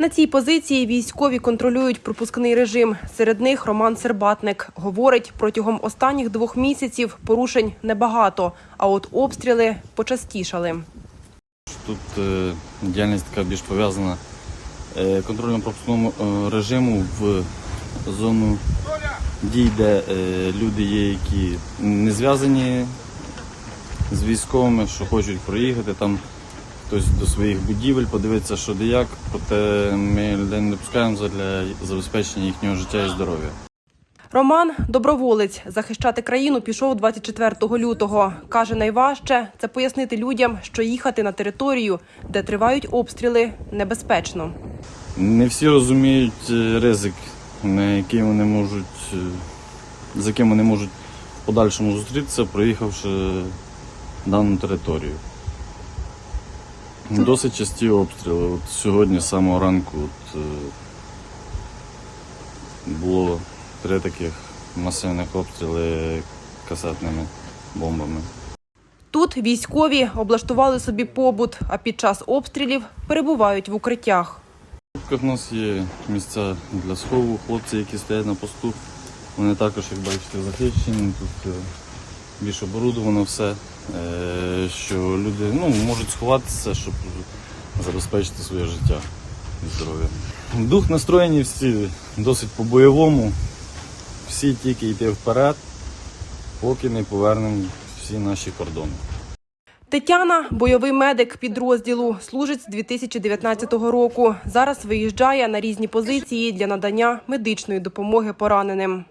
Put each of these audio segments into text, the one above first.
На цій позиції військові контролюють пропускний режим. Серед них Роман Сербатник говорить, протягом останніх двох місяців порушень небагато, а от обстріли почастішали. Тут е, діяльність така більш пов'язана е, контролем пропускному е, режиму в зону дій, де люди є, які не зв'язані з військовими, що хочуть проїхати там хтось до своїх будівель, подивитися, що де як, проте ми людей не допускаємо для забезпечення їхнього життя і здоров'я. Роман доброволець захищати країну пішов 24 лютого. каже, найважче це пояснити людям, що їхати на територію, де тривають обстріли, небезпечно. Не всі розуміють е, ризик, на який вони можуть, е, з яким вони можуть в подальшому зустрітися, проїхавши дану територію. Досить часті обстріли. От сьогодні з самого ранку от, е, було три таких масивних обстріли касетними бомбами. Тут військові облаштували собі побут, а під час обстрілів перебувають в укриттях. У нас є місця для схову, хлопці, які стоять на посту. Вони також, як бачите, захищені. Тут е, більш оборудовано все, е, що люди ну, можуть сховатися, щоб забезпечити своє життя і здоров'я. Дух настроєні всі досить по-бойовому. Всі тільки йти вперед, поки не повернемо всі наші кордони. Тетяна бойовий медик підрозділу, служить з 2019 року. Зараз виїжджає на різні позиції для надання медичної допомоги пораненим.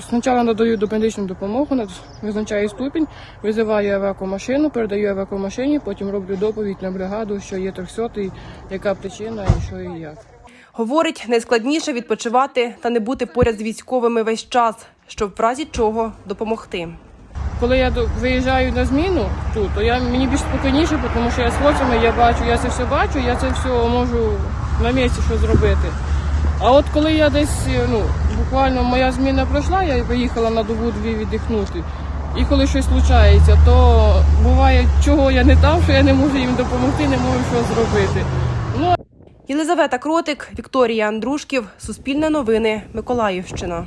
Спочатку надаю медичну допомогу, визначаю ступінь, визиваю евакомашину, передаю евакомашині, потім роблю доповідь на бригаду, що є 300 яка причина і що і як. Говорить, найскладніше відпочивати та не бути поряд з військовими весь час, щоб в разі чого допомогти. Коли я виїжджаю на зміну тут, то я мені більш спокійніше, тому що я з хлопцями я бачу, я це все бачу, я це все можу на місці що зробити. А от коли я десь, ну, буквально моя зміна пройшла, я виїхала на добу дві віддихнути. І коли щось случається, то буває, чого я не там, що я не можу їм допомогти, не можу що зробити. Ну, Єлизавета Кротик, Вікторія Андрушків, Суспільне новини, Миколаївщина.